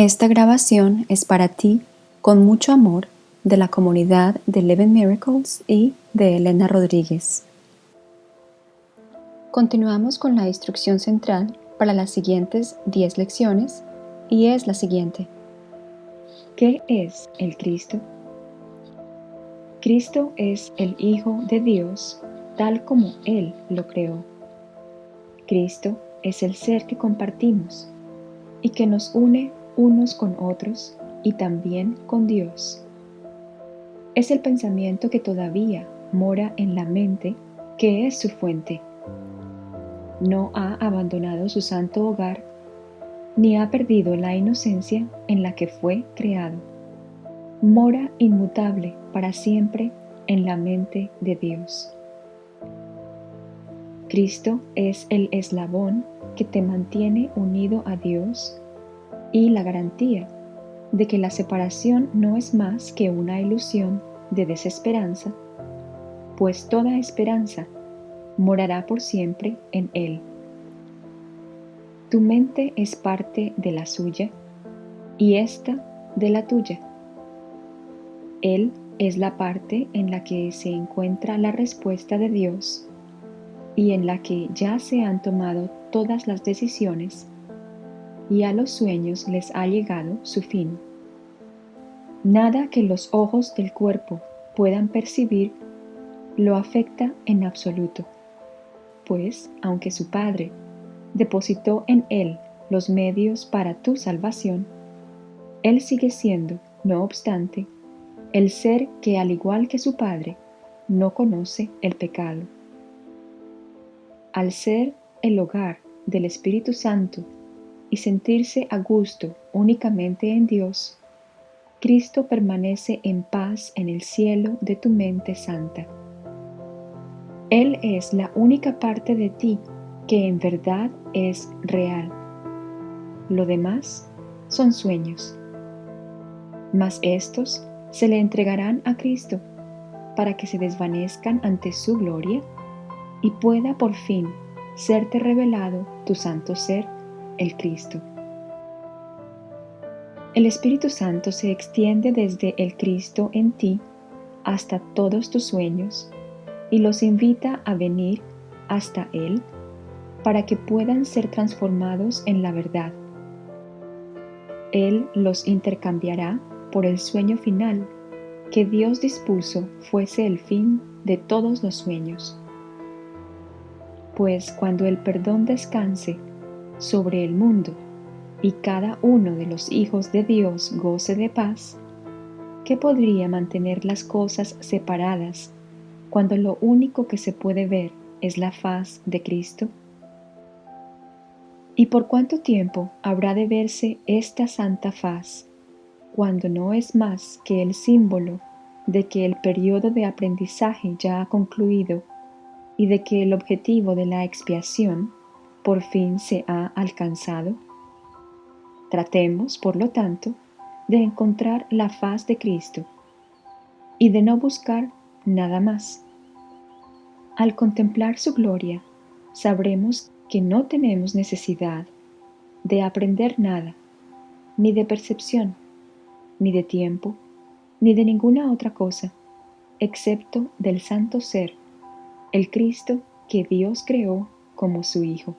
Esta grabación es para ti, con mucho amor, de la comunidad de Eleven Miracles y de Elena Rodríguez. Continuamos con la instrucción central para las siguientes 10 lecciones y es la siguiente. ¿Qué es el Cristo? Cristo es el Hijo de Dios tal como Él lo creó. Cristo es el ser que compartimos y que nos une unos con otros y también con Dios. Es el pensamiento que todavía mora en la mente que es su fuente. No ha abandonado su santo hogar ni ha perdido la inocencia en la que fue creado. Mora inmutable para siempre en la mente de Dios. Cristo es el eslabón que te mantiene unido a Dios y la garantía de que la separación no es más que una ilusión de desesperanza, pues toda esperanza morará por siempre en Él. Tu mente es parte de la suya y ésta de la tuya. Él es la parte en la que se encuentra la respuesta de Dios y en la que ya se han tomado todas las decisiones y a los sueños les ha llegado su fin. Nada que los ojos del cuerpo puedan percibir lo afecta en absoluto, pues aunque su Padre depositó en él los medios para tu salvación, él sigue siendo, no obstante, el ser que al igual que su Padre, no conoce el pecado. Al ser el hogar del Espíritu Santo y sentirse a gusto únicamente en Dios, Cristo permanece en paz en el cielo de tu mente santa. Él es la única parte de ti que en verdad es real. Lo demás son sueños. Mas estos se le entregarán a Cristo para que se desvanezcan ante su gloria y pueda por fin serte revelado tu santo ser el Cristo. El Espíritu Santo se extiende desde el Cristo en ti hasta todos tus sueños y los invita a venir hasta Él para que puedan ser transformados en la verdad. Él los intercambiará por el sueño final que Dios dispuso fuese el fin de todos los sueños. Pues cuando el perdón descanse sobre el mundo y cada uno de los hijos de Dios goce de paz, ¿qué podría mantener las cosas separadas cuando lo único que se puede ver es la faz de Cristo? ¿Y por cuánto tiempo habrá de verse esta santa faz cuando no es más que el símbolo de que el periodo de aprendizaje ya ha concluido y de que el objetivo de la expiación por fin se ha alcanzado? Tratemos, por lo tanto, de encontrar la faz de Cristo y de no buscar nada más. Al contemplar su gloria, sabremos que no tenemos necesidad de aprender nada, ni de percepción, ni de tiempo, ni de ninguna otra cosa, excepto del santo ser, el Cristo que Dios creó como su Hijo.